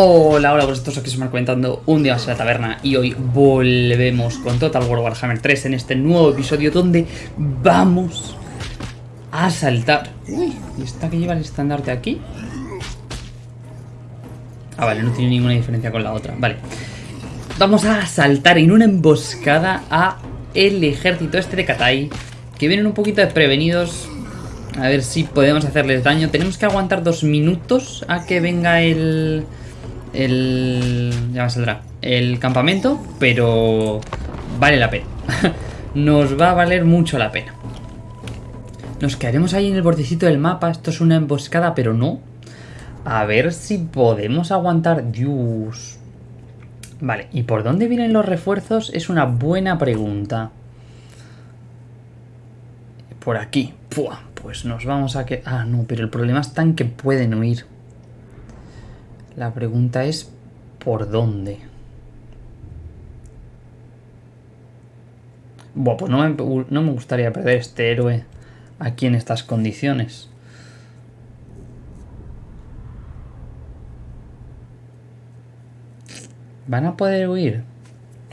Hola, hola, vosotros aquí se me comentando un día más en la taberna y hoy volvemos con Total War Warhammer 3 en este nuevo episodio donde vamos a saltar. Uy, ¿y esta que lleva el estandarte aquí? Ah, vale, no tiene ninguna diferencia con la otra, vale. Vamos a saltar en una emboscada a el ejército este de Katai que vienen un poquito desprevenidos a ver si podemos hacerles daño. Tenemos que aguantar dos minutos a que venga el... El... Ya me saldrá. El campamento, pero... Vale la pena. Nos va a valer mucho la pena. Nos quedaremos ahí en el bordecito del mapa. Esto es una emboscada, pero no. A ver si podemos aguantar... Dios. Vale, ¿y por dónde vienen los refuerzos? Es una buena pregunta. Por aquí. Pues nos vamos a que... Ah, no, pero el problema está en que pueden huir. La pregunta es ¿por dónde? Buah, pues no me, no me gustaría perder este héroe aquí en estas condiciones. ¿Van a poder huir?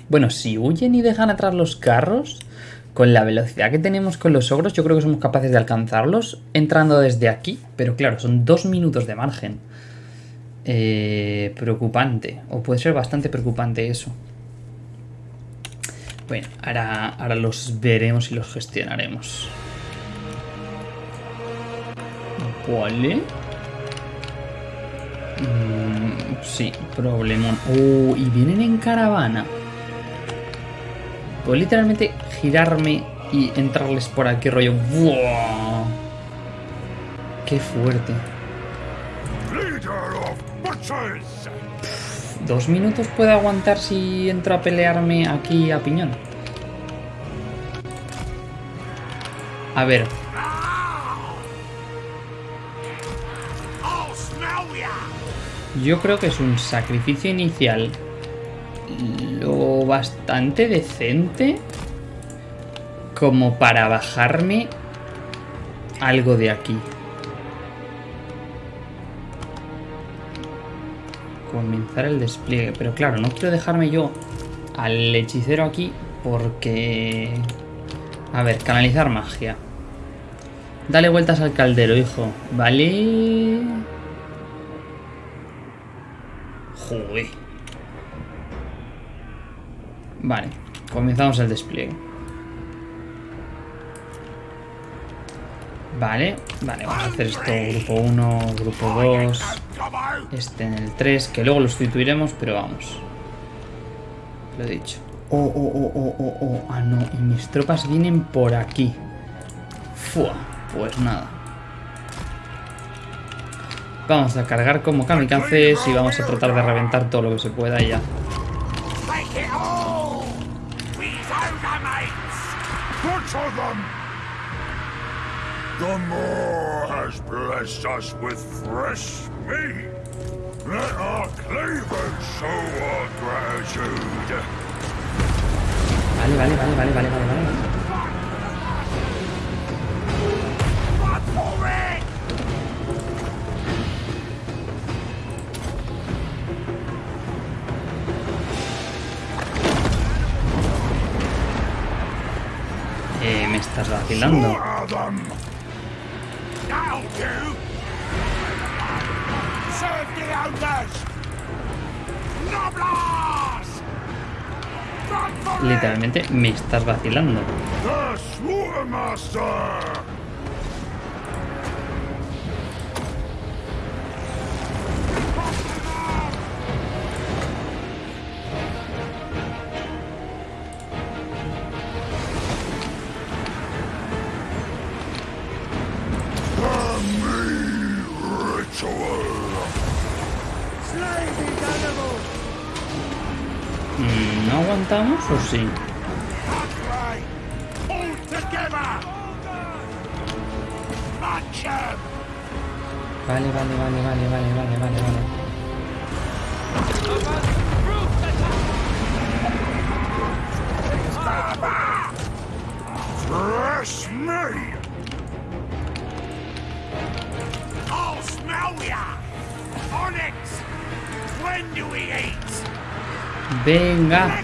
Bueno, si huyen y dejan atrás los carros, con la velocidad que tenemos con los ogros, yo creo que somos capaces de alcanzarlos entrando desde aquí. Pero claro, son dos minutos de margen. Eh, preocupante. O puede ser bastante preocupante eso. Bueno, ahora, ahora los veremos y los gestionaremos. Vale. Mm, sí, problemón. Oh, y vienen en caravana. Puedo literalmente girarme y entrarles por aquí, rollo. ¡Buah! ¡Qué fuerte! ¿Dos minutos puedo aguantar si entro a pelearme aquí a piñón? A ver. Yo creo que es un sacrificio inicial lo bastante decente como para bajarme algo de aquí. Comenzar el despliegue. Pero claro, no quiero dejarme yo al hechicero aquí porque... A ver, canalizar magia. Dale vueltas al caldero, hijo. Vale... Joder. Vale, comenzamos el despliegue. Vale, vale, vamos a hacer esto grupo 1, grupo 2, este en el 3, que luego lo sustituiremos, pero vamos. Lo he dicho. Oh, oh, oh, oh, oh, oh, ah no, y mis tropas vienen por aquí. Fua, pues nada. Vamos a cargar como kamikazes y vamos a tratar de reventar todo lo que se pueda y ya. The Moor has blessed us with fresh meat. Let our cleavers show our gratitude. Vale, vale, vale, vale, vale, vale, vale. Eh, me estás vacilando. Literalmente me estás vacilando. ¿No aguantamos o sí? Match 'em. Vale, vale, vale, vale, vale, vale, vale, vale. I'll smell! Onyx! When do we eat? Venga.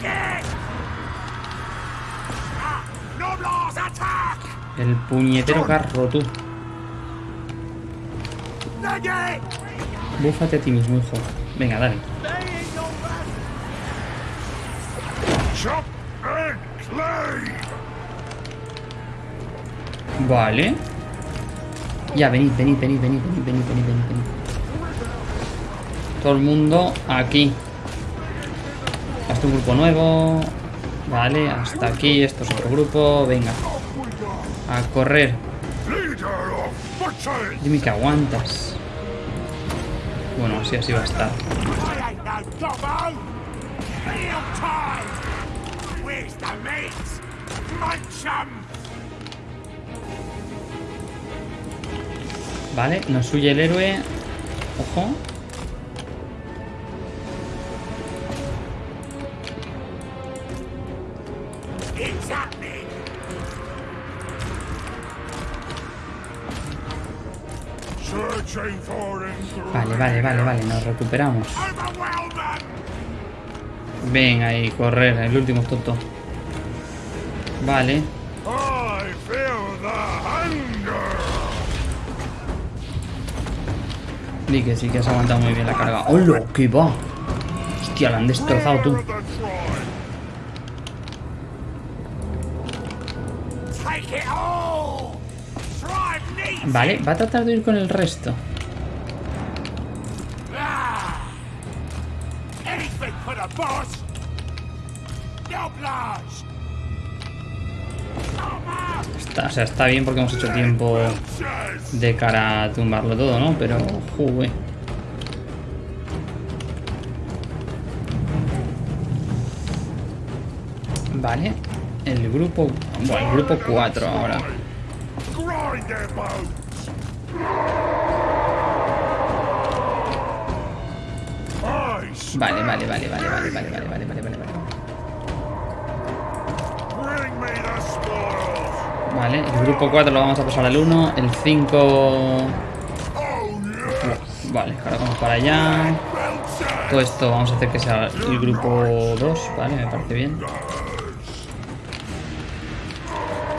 El puñetero carro, tú. Búfate a ti mismo, hijo. Venga, dale. Vale. Ya, venid, venid, venid, venid, venid, venid, venid, venid. Todo el mundo aquí. Hasta un grupo nuevo. Vale, hasta aquí. Esto es otro grupo. Venga. A correr. Dime que aguantas. Bueno, así así va a estar. Vale, nos huye el héroe. Ojo. Vale, vale, vale, vale. Nos recuperamos. Venga, ahí, correr. El último tonto. Vale. Di que sí que has aguantado muy bien la carga. ¡Hola! ¡Que va! Hostia, la han destrozado tú. Vale, va a tratar de ir con el resto. Está, o sea, está bien porque hemos hecho tiempo de cara a tumbarlo todo, ¿no? Pero, jugue. Vale. El grupo... Bueno, el grupo 4 ahora. Vale, vale, vale, vale, vale, vale, vale, vale, vale, vale, vale. Vale, el grupo 4 lo vamos a pasar al 1. El 5... Oh yes! Vale, ahora vamos para allá. Todo esto vamos a hacer que sea el grupo 2, ¿vale? Me parece bien.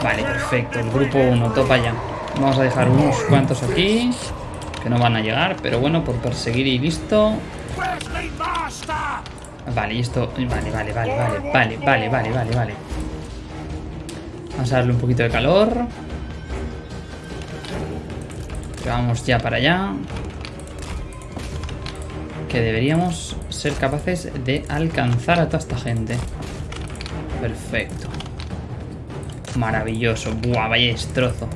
Vale, perfecto. El grupo 1, topa ya. Vamos a dejar unos cuantos aquí. Que no van a llegar, pero bueno, por perseguir y listo. Vale, y esto... Vale, vale, vale, vale, vale, vale, vale, vale, vale. Vamos a darle un poquito de calor. Vamos ya para allá. Que deberíamos ser capaces de alcanzar a toda esta gente. Perfecto. Maravilloso. Buah, vaya destrozo.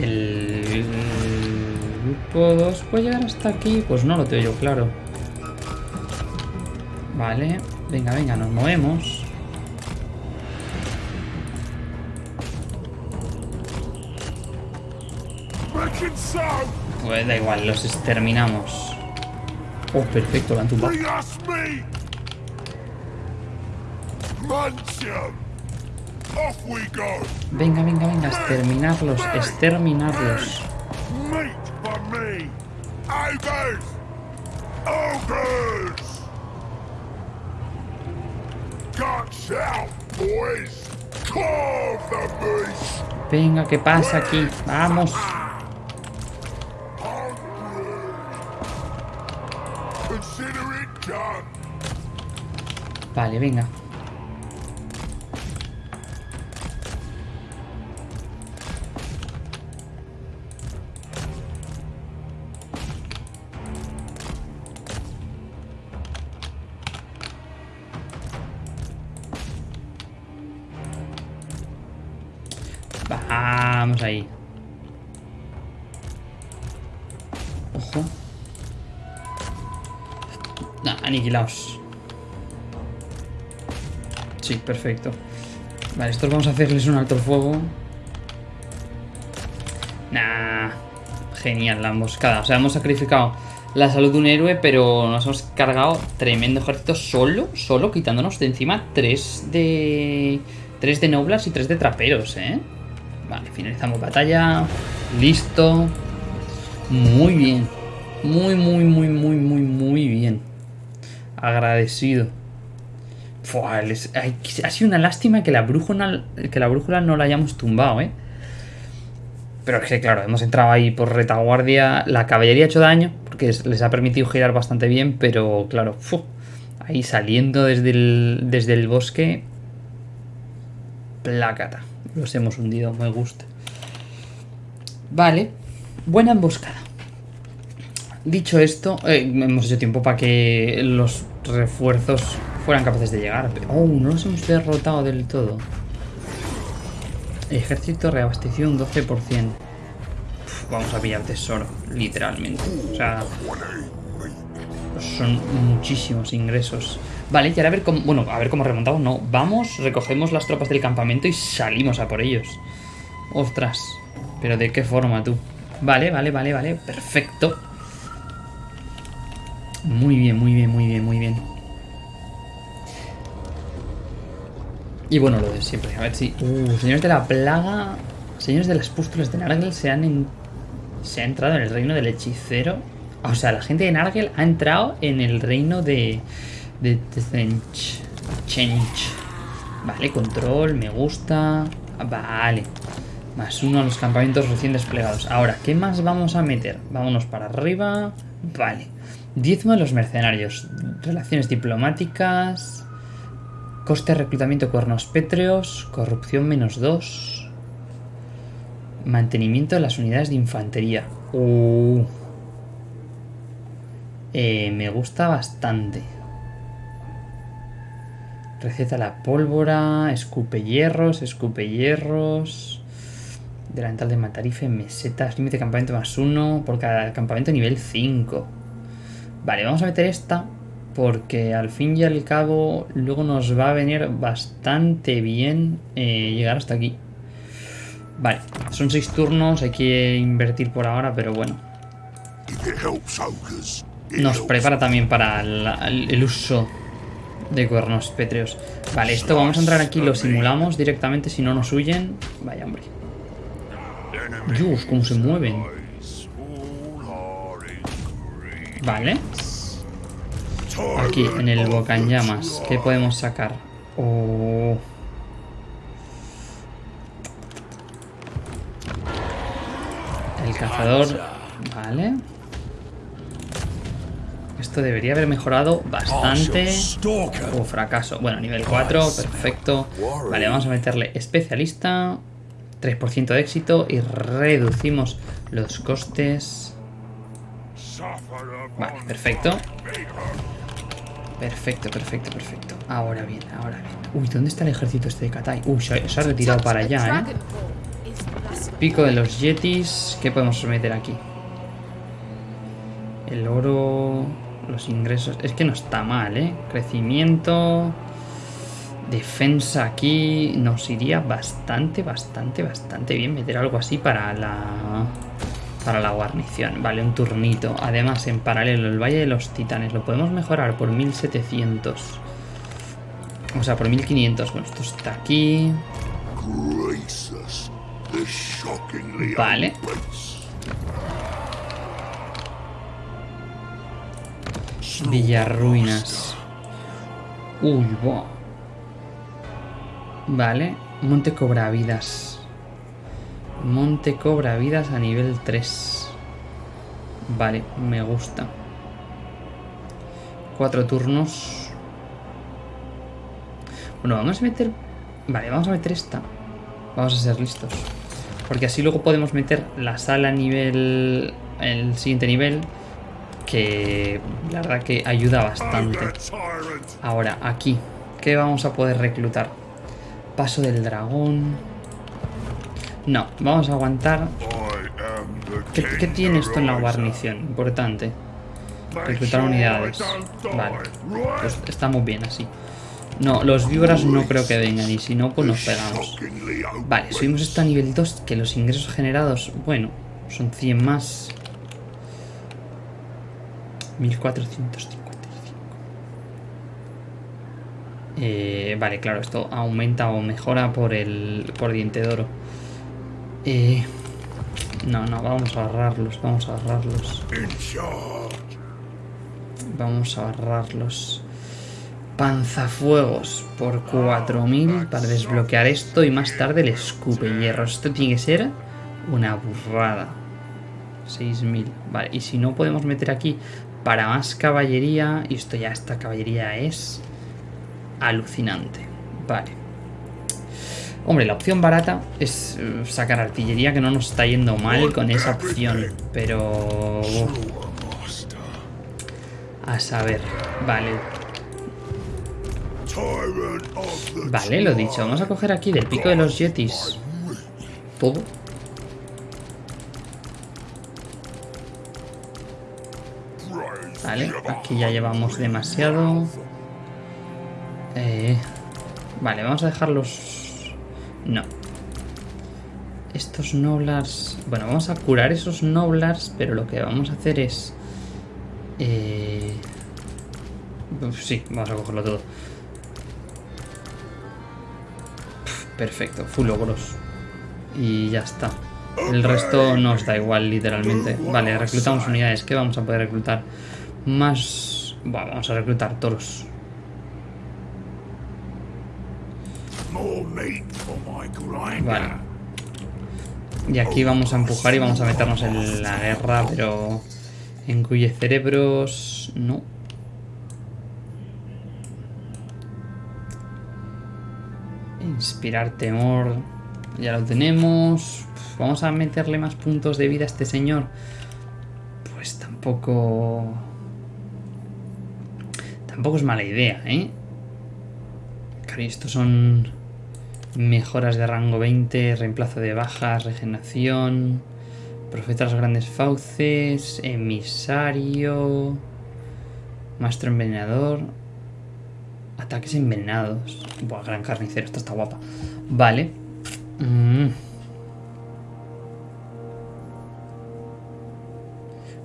El grupo 2 puede llegar hasta aquí. Pues no lo tengo yo claro. Vale. Venga, venga, nos movemos. Pues da igual, los exterminamos. Oh, perfecto, la han. Venga, venga, venga, exterminarlos, exterminarlos. Venga, ¿qué pasa aquí? Vamos. Vale, venga. Ahí. Ojo. Nah, aniquilaos. Sí, perfecto. Vale, estos vamos a hacerles un alto fuego. Nah. Genial la emboscada. O sea, hemos sacrificado la salud de un héroe, pero nos hemos cargado tremendo ejército solo, solo quitándonos de encima tres de 3 de noblas y 3 de traperos, ¿eh? Finalizamos batalla. Listo. Muy bien. Muy, muy, muy, muy, muy, muy bien. Agradecido. Fua, les- ay, ha sido una lástima que la brújula, que la brújula no la hayamos tumbado, ¿eh? Pero es que, claro, hemos entrado ahí por retaguardia. La caballería ha hecho daño, porque es- les ha permitido girar bastante bien, pero, claro, ahí saliendo desde el, desde el bosque. Plácata. Los hemos hundido, me gusta. Vale, buena emboscada. Dicho esto, eh, hemos hecho tiempo para que los refuerzos fueran capaces de llegar. Oh, no los hemos derrotado del todo. Ejército reabastecido un 12%. Uf, vamos a pillar tesoro, literalmente. O sea, son muchísimos ingresos. Vale, y ahora a ver cómo. Bueno, a ver cómo remontamos. No, vamos, recogemos las tropas del campamento y salimos a por ellos. Ostras, pero ¿de qué forma tú? Vale, vale, vale, vale. Perfecto. Muy bien, muy bien, muy bien, muy bien. Y bueno, lo de siempre. A ver si. Uh, señores de la plaga. Señores de las pústulas de Nargel se han. en- Se ha entrado en el reino del hechicero. O sea, la gente de Nargel ha entrado en el reino de. De. Chench. Vale, control, me gusta. Vale. Más uno a los campamentos recién desplegados. Ahora, ¿qué más vamos a meter? Vámonos para arriba. Vale. Diezmo de los mercenarios. Relaciones diplomáticas. Coste de reclutamiento cuernos pétreos. Corrupción menos 2. Mantenimiento de las unidades de infantería. Uh. Eh, me gusta bastante. Receta la pólvora. Escupe hierros. Escupe hierros. Delantal de matarife. Mesetas. Límite de campamento más uno. Por cada campamento nivel 5. Vale, vamos a meter esta. Porque al fin y al cabo luego nos va a venir bastante bien eh, llegar hasta aquí. Vale, son seis turnos, hay que invertir por ahora, pero bueno. Nos prepara también para el uso de cuernos pétreos. Vale, esto vamos a entrar aquí, lo simulamos directamente si no nos huyen. Vaya hombre. Dios, cómo se mueven. Vale. Aquí, en el boca en llamas. ¿Qué podemos sacar? El cazador. Vale. Esto debería haber mejorado bastante. O fracaso. Bueno, nivel 4, perfecto. Vale, vamos a meterle especialista. 3% de éxito y reducimos los costes. Vale, perfecto. Perfecto, perfecto, perfecto. Ahora bien, ahora bien. Uy, ¿dónde está el ejército este de Katai? Uy, se ha, se ha retirado para allá, ¿eh? Pico de los Yetis. ¿Qué podemos meter aquí? El oro. Los ingresos. Es que no está mal, ¿eh? Crecimiento. Defensa aquí. Nos iría bastante, bastante, bastante bien meter algo así para la. Para la guarnición. Vale, un turnito. Además, en paralelo, el Valle de los Titanes. Lo podemos mejorar por 1700. O sea, por 1500. Bueno, esto está aquí. Vale. Villarruinas. Uy. Vale. Monte Cobra Vidas. Monte Cobra Vidas a nivel 3. Vale, me gusta. Cuatro turnos. Bueno, vamos a meter... Vale, vamos a meter esta. Vamos a ser listos. Porque así luego podemos meter la sala a nivel... El siguiente nivel. Que la verdad que ayuda bastante. Ahora, aquí. ¿Qué vamos a poder reclutar? Paso del dragón. No, vamos a aguantar. ¿Qué, tiene esto en la guarnición? Importante. Reclutar unidades. Vale. Pues estamos bien así. No, los víboras no creo que vengan. Y si no, pues nos pegamos. Vale, subimos esto a nivel 2. Que los ingresos generados, bueno, son 100 más. 1455. Eh, vale, claro, esto aumenta o mejora por el por diente de oro. Eh, no, no, vamos a agarrarlos, vamos a charge. Vamos a agarrarlos. Panzafuegos por 4000 para desbloquear esto y más tarde el escupe hierro. Esto tiene que ser una burrada. 6000. Vale, y si no podemos meter aquí para más caballería, y esto ya, esta caballería es alucinante. Vale. Hombre, la opción barata es eh, sacar artillería, que no nos está yendo mal con esa opción. Pero... A saber. Vale, Vale, lo dicho. Vamos a coger aquí del pico de los yetis. Todo. Aquí ya llevamos demasiado. Eh, vale, vamos a dejarlos... No. Estos noblars... Bueno, vamos a curar esos noblars, pero lo que vamos a hacer es... Eh... Sí, vamos a cogerlo todo. Perfecto, full logros. Y ya está. El resto nos da igual, literalmente. Vale, reclutamos unidades. ¿Qué vamos a poder reclutar? Más... Vamos a reclutar toros. Vale. Y aquí vamos a empujar y vamos a meternos en la guerra, pero... Incluye cerebros... No. Inspirar temor. Ya lo tenemos. Vamos a meterle más puntos de vida a este señor. Pues tampoco... Tampoco es mala idea, ¿eh? Claro, y estos son mejoras de rango 20, reemplazo de bajas, regeneración, profetas grandes fauces, emisario, maestro envenenador, ataques envenenados. Buah, gran carnicero, esta está guapa. Vale. Mm.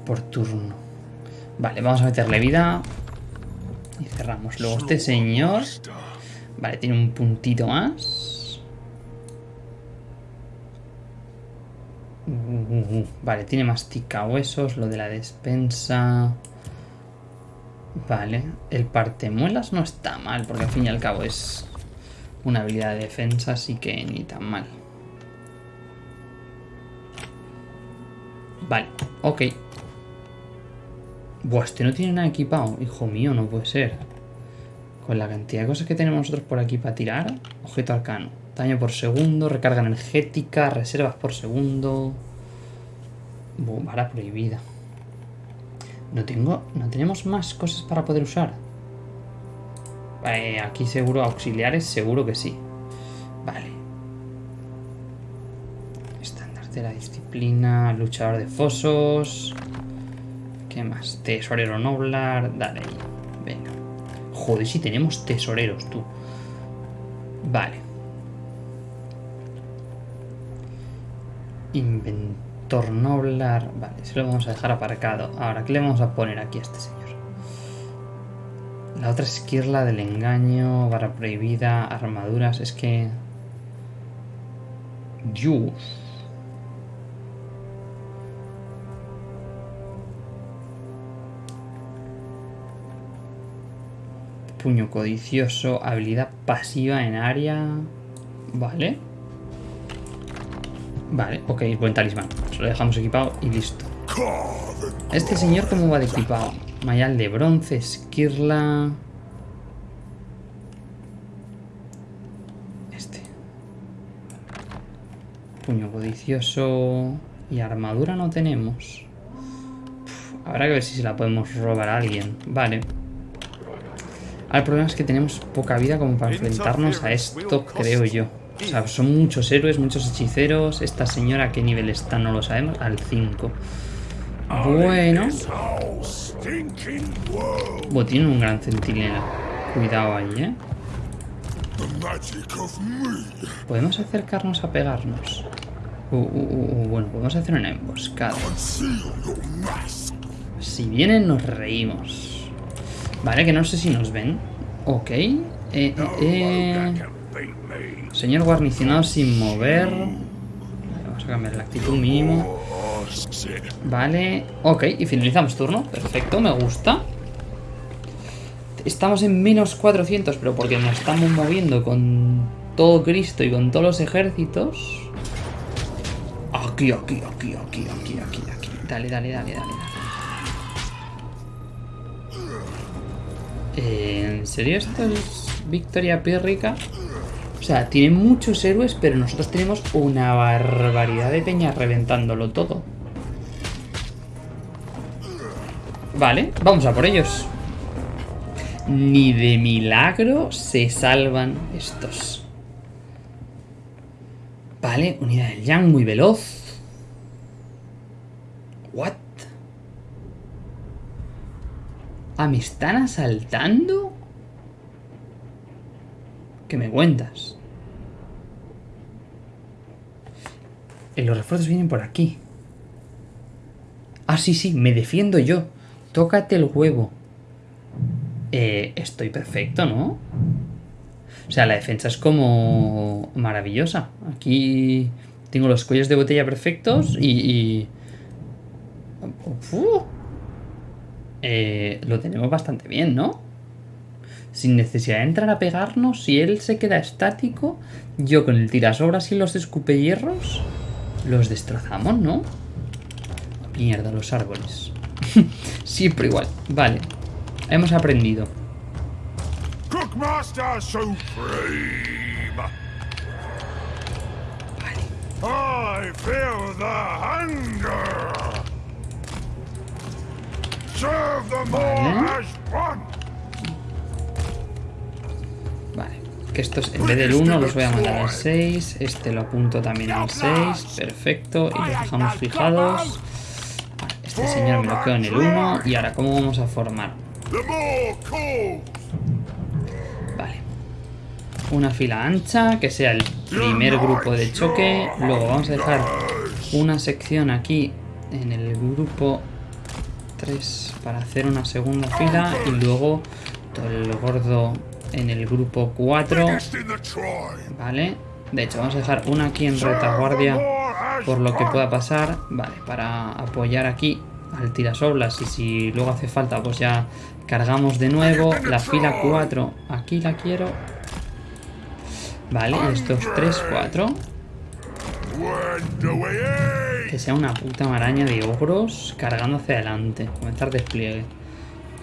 Por turno. Vale, vamos a meterle vida. Y cerramos. Luego este señor... Vale, tiene un puntito más. Vale, tiene mastica huesos, lo de la despensa. Vale, el partemuelas no está mal, porque al fin y al cabo es una habilidad de defensa, así que ni tan mal. Vale, ok. Buah, este no tiene nada equipado. Hijo mío, no puede ser. Con la cantidad de cosas que tenemos nosotros por aquí para tirar. Objeto arcano. Daño por segundo, recarga energética, reservas por segundo. Buh, vara prohibida. No tengo. No tenemos más cosas para poder usar. Vale, aquí seguro auxiliares, seguro que sí. Vale. Estandarte de la disciplina, luchador de fosos. ¿Qué más? Tesorero noblar. Dale ahí. Venga. Joder, si tenemos tesoreros, tú. Vale. Inventor noblar. Vale, se lo vamos a dejar aparcado. Ahora, ¿qué le vamos a poner aquí a este señor? La otra esquirla del engaño, barra prohibida, armaduras. Es que... Dios. Puño codicioso, habilidad pasiva en área. Vale. Vale, ok, buen talismán. Se lo dejamos equipado y listo. Este señor, ¿cómo va de equipado? Mayal de bronce, esquirla. Este. Puño codicioso. Y armadura no tenemos. Habrá que ver si se la podemos robar a alguien. Vale. Ahora, el problema es que tenemos poca vida como para enfrentarnos a esto, creo yo. O sea, son muchos héroes, muchos hechiceros. Esta señora, ¿a qué nivel está? No lo sabemos. Al 5. Bueno. Bueno, tiene un gran centinela. Cuidado ahí, ¿eh? Podemos acercarnos a pegarnos. Uh, uh, uh, uh, bueno, podemos hacer una emboscada. Si vienen, nos reímos. Vale, que no sé si nos ven. Ok. eh, eh. me. Señor guarnicionado sin mover. Vamos a cambiar la actitud mínimo. Oh. Vale, ok, y finalizamos turno. Perfecto, me gusta. Estamos en menos 400, pero porque nos estamos moviendo con todo Cristo y con todos los ejércitos. Aquí, aquí, aquí, aquí, aquí, aquí, aquí. Dale, dale, dale, dale, dale. ¿En serio esto es victoria pírrica? O sea, tienen muchos héroes, pero nosotros tenemos una barbaridad de peña reventándolo todo. Vale, vamos a por ellos. Ni de milagro se salvan estos. Vale, unidad del Yang muy veloz. Ah, ¿me están asaltando? ¿Qué me cuentas? Eh, los refuerzos vienen por aquí. Ah, sí, sí, me defiendo yo. Tócate el huevo. Eh, estoy perfecto, ¿no? O sea, la defensa es como maravillosa. Aquí tengo los cuellos de botella perfectos y... y-. Eh, lo tenemos bastante bien, ¿no? Sin necesidad de entrar a pegarnos, si él se queda estático, yo con el tirasobras y los escupehierros los destrozamos, ¿no? Mierda, los árboles. Siempre igual. Vale. Hemos aprendido. Cookmaster Vale. Vale. Que estos en vez del 1 los voy a mandar al 6. Este lo apunto también al 6. Perfecto. Y los dejamos fijados. Este señor me lo quedo en el 1. Y ahora, ¿cómo vamos a formar? Vale. Una fila ancha, que sea el primer grupo de choque. Luego vamos a dejar una sección aquí en el grupo 3 para hacer una segunda fila. Y luego todo el gordo en el grupo 4. Biggest in the tribe. Vale. De hecho, vamos a dejar una aquí en retaguardia por lo que pueda pasar. Vale, para apoyar aquí al tirasoblas y si luego hace falta, pues ya cargamos de nuevo. La fila 4, aquí la quiero. Vale, y estos 3, 4. Que sea una puta maraña de ogros cargando hacia adelante. Comenzar despliegue.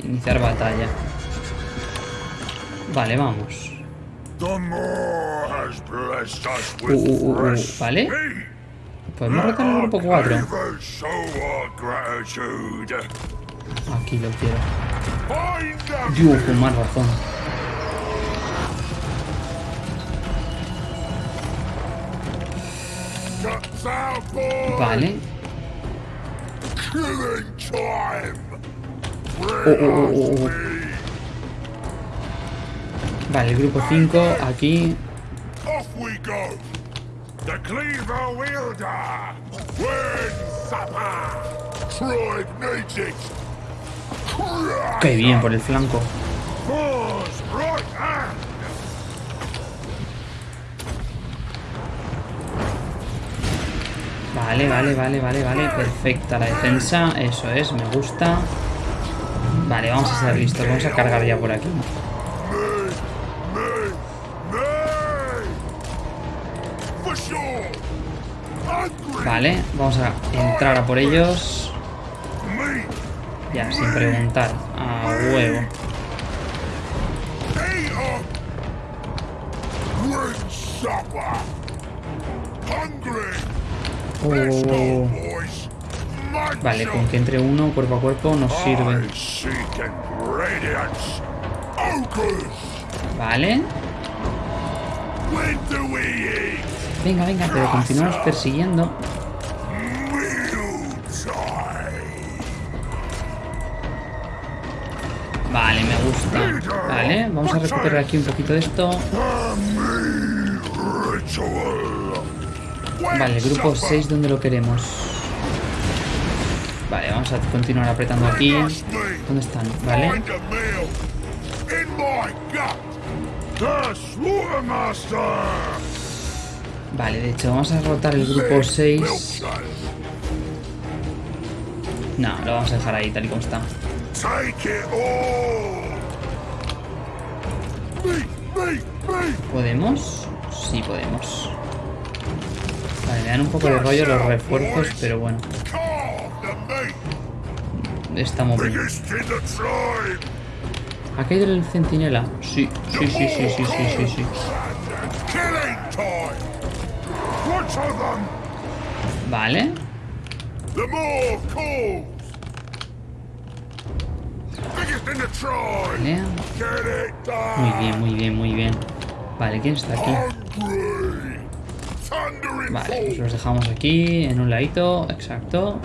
Iniciar batalla. Vale, vamos. Uh, uh, uh, uh, ¿vale? Podemos rotar el grupo 4. Even show our gratitude. Aquí lo quiero. Dios, con más razón. Vale. Killing time. Oh, oh, oh, oh, oh. Vale, el grupo 5 aquí. Qué bien por el flanco. Vale, vale, vale, vale, vale. Perfecta la defensa. Eso es, me gusta. Vale, vamos a ser listos. Vamos a cargar ya por aquí. Vale, vamos a entrar a por ellos. Ya, sin preguntar. A huevo. Oh, Vale, con que entre uno cuerpo a cuerpo nos sirve. Vale. Venga, venga, pero continuamos persiguiendo. Vale, me gusta. Vale, vamos a recuperar aquí un poquito de esto. Vale, grupo supper. 6, ¿dónde lo queremos? Vale, vamos a continuar apretando aquí. ¿Dónde están? Vale. Vale, de hecho, vamos a rotar el grupo 6. Milchers! No, lo vamos a dejar ahí, tal y como está. ¿Podemos? Sí, podemos. Dan un poco de rollo los refuerzos, pero bueno, estamos bien. Biggest in the tribe! ¿Ha caído el centinela? Sí, sí, sí, sí, sí, sí, sí, sí. Vale. Muy bien, muy bien, muy bien. Vale, ¿quién está aquí? Vale, pues los dejamos aquí, en un ladito, exacto.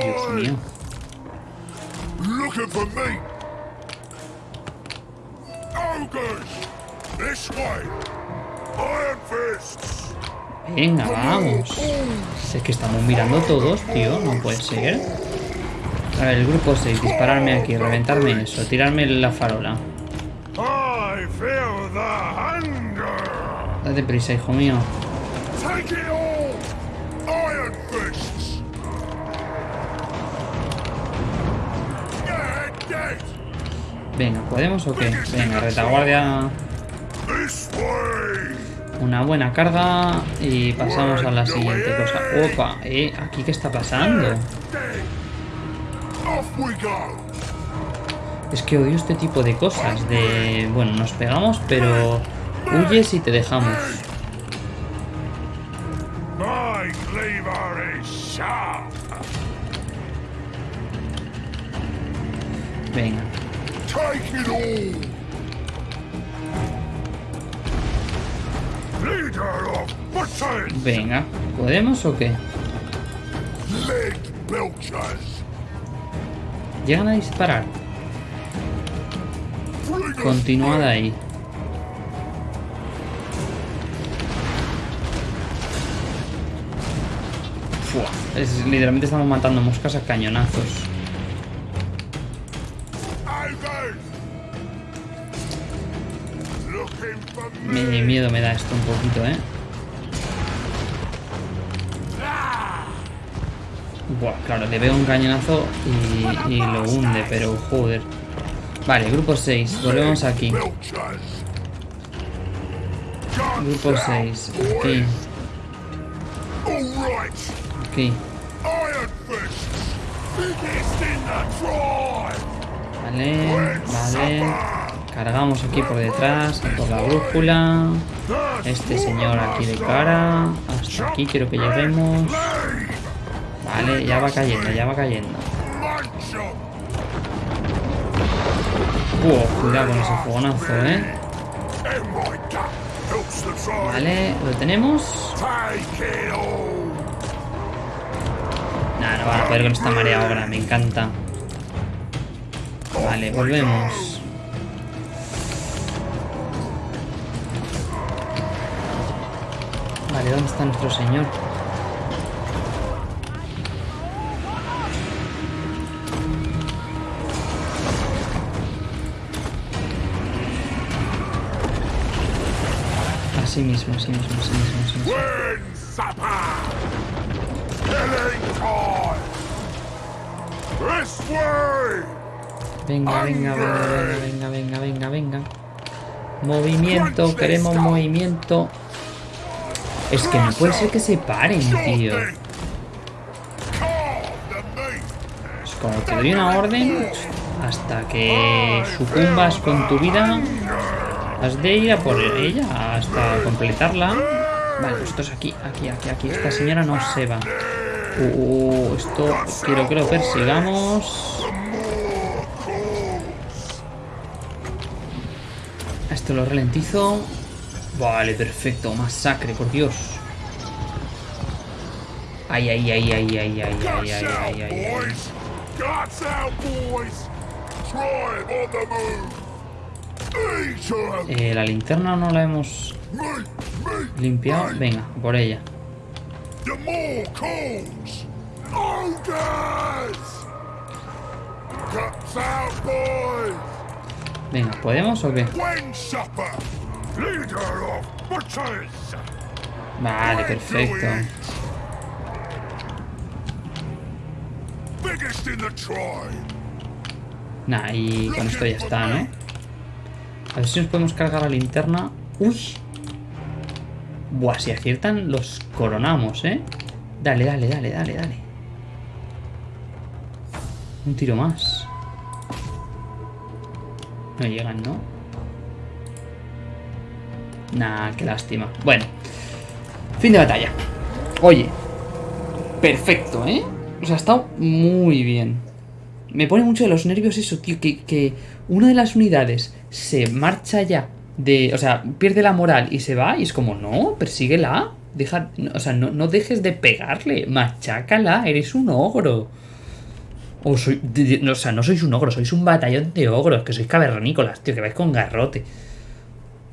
Dios mío. Venga, vamos. Es que estamos mirando todos, tío. No puede ser. A ver, el grupo 6. Dispararme aquí, reventarme eso, tirarme la farola. Date prisa, hijo mío. Venga, ¿podemos o qué? Venga, retaguardia. Una buena carga y pasamos a la siguiente cosa. Opa, eh, ¿aquí qué está pasando? Es que odio este tipo de cosas. De, bueno, nos pegamos, pero huyes y te dejamos. Venga, venga. ¿Podemos o qué? Llegan a disparar. Bring us Continuad ahí. Literalmente estamos matando moscas a cañonazos. Me, miedo me da esto un poquito, ¿eh? Buah, claro, le veo un cañonazo y, lo hunde, pero joder. Vale, grupo 6, volvemos aquí. Grupo 6, aquí, Vale, vale. Cargamos aquí por detrás, por la brújula. Este señor aquí de cara. Hasta aquí quiero que lleguemos. Vale, ya va cayendo, ya va cayendo. Buah, cuidado con ese fogonazo, eh. Vale, lo tenemos. Nah, no van a poder con esta marea ahora, me encanta. Vale, volvemos. Vale, ¿dónde está nuestro señor? Así mismo, así mismo, así mismo, así mismo. Venga, venga, venga, venga, venga, venga, venga. Movimiento, queremos movimiento. Es que no puede ser que se paren, tío. Es como te doy una orden, hasta que sucumbas con tu vida, has de ir a por ella hasta completarla. Vale, esto es aquí, aquí, aquí, aquí. Esta señora no se va. Uh, esto quiero que lo persigamos. Esto lo ralentizo. Vale, perfecto. Masacre, por Dios. Ay, ay, ay, ay, ay, ay, ay, ay, ay, ay, 'em! Eh, la linterna no la hemos limpiado. Venga, por ella. The more calls! Ogres! Cups out, boys! Venga, ¿podemos o qué? Wen Supper, leader of butchers! Vale, perfecto. Biggest in the tribe! Nah, y con esto ya está, ¿no? A ver si nos podemos cargar la linterna. ¡Uy! Buah, si aciertan los coronamos, ¿eh? Dale, dale, dale, dale, dale. Un tiro más. No llegan, ¿no? Nah, qué lástima. Bueno. Fin de batalla. Oye. Perfecto, ¿eh? O sea, ha estado muy bien. Me pone mucho de los nervios eso, tío, que, que una de las unidades se marcha ya de... O sea, pierde la moral y se va y es como, no, persíguela. Deja, o sea, no, no dejes de pegarle, machácala, eres un ogro. O, soy, o sea, no sois un ogro, sois un batallón de ogros, que sois cavernícolas, tío, que vais con garrote.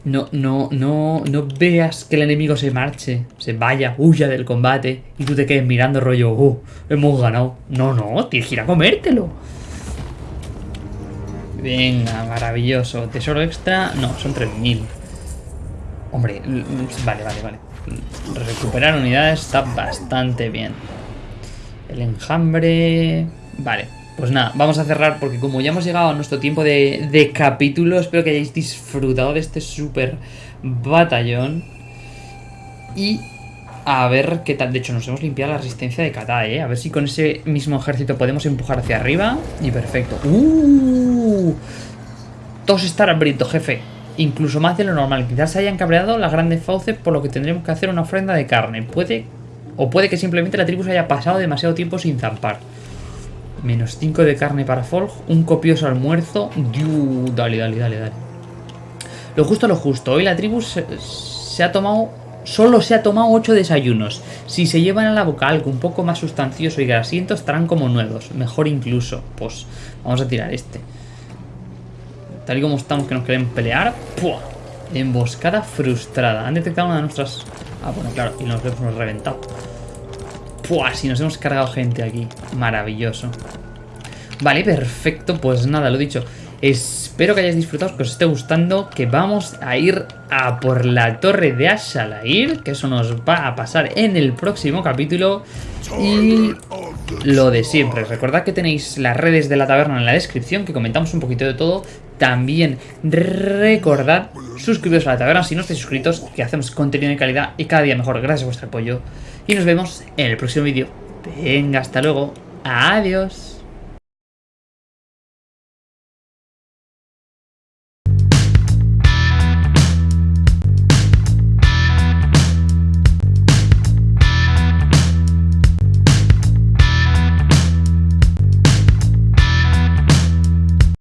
No, no, no, no veas que el enemigo se marche, se vaya, huya del combate y tú te quedes mirando rollo, oh, hemos ganado. No, no, tienes que ir a comértelo. Venga, maravilloso. Tesoro extra, no, son 3000. Hombre, vale, vale, vale. Recuperar unidades está bastante bien. El enjambre... Vale, pues nada, vamos a cerrar porque como ya hemos llegado a nuestro tiempo de, de capítulo, espero que hayáis disfrutado de este super batallón. Y a ver qué tal. De hecho, nos hemos limpiado la resistencia de Katai, ¿eh? A ver si con ese mismo ejército podemos empujar hacia arriba. Y perfecto. ¡Uh! Todos están hambrientos, jefe. Incluso más de lo normal. Quizás se hayan cabreado las grandes fauces, por lo que tendremos que hacer una ofrenda de carne. Puede. O puede que simplemente la tribu se haya pasado demasiado tiempo sin zampar. Menos 5 de carne para Folg. Un copioso almuerzo. Dale, dale, dale, dale. Lo justo, lo justo. Hoy la tribu se ha tomado. Solo se ha tomado 8 desayunos. Si se llevan a la boca algo un poco más sustancioso y grasiento, estarán como nuevos. Mejor incluso. Pues vamos a tirar este. Tal y como estamos que nos queremos pelear. ¡pua! Emboscada frustrada. Han detectado una de nuestras. Ah, bueno, claro. Y nos hemos reventado. ¡Pua! Si nos hemos cargado gente aquí. Maravilloso. Vale, perfecto. Pues nada, lo dicho. Espero que hayáis disfrutado, que os esté gustando. Que vamos a ir a por la torre de Ashalair. Que eso nos va a pasar en el próximo capítulo. Y lo de siempre. Recordad que tenéis las redes de la taberna en la descripción, que comentamos un poquito de todo. También recordad suscribiros a la taberna si no estáis suscritos, que hacemos contenido de calidad y cada día mejor gracias a vuestro apoyo. Y nos vemos en el próximo vídeo. Venga, hasta luego. Adiós.